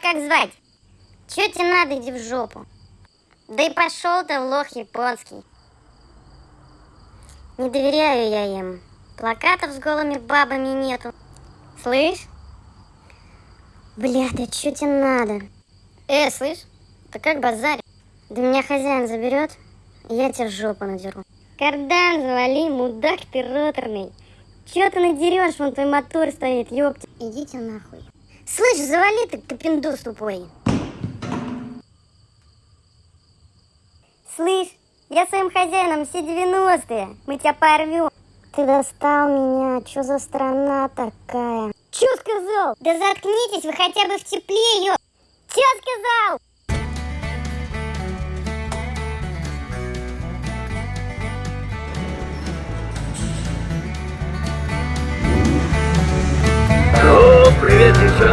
Как звать? Чё тебе надо, иди в жопу. Да и пошел ты в лох японский. Не доверяю я им. Плакатов с голыми бабами нету. Слышь? Бля, да чё тебе надо? Э, слышь? Ты как базарь? Да меня хозяин заберет, я тебе жопу надеру. Кардан завали, мудак ты роторный. Чё ты надерешь, вон твой мотор стоит, ёпти. Идите нахуй. Слышь, завали ты, капиндус тупой. Слышь, я своим хозяином все 90-е. Мы тебя порвем. Ты достал меня. Чё за страна такая? Чё сказал? Да заткнитесь вы хотя бы в тепле, ё... Чё сказал? Привет, девчонки!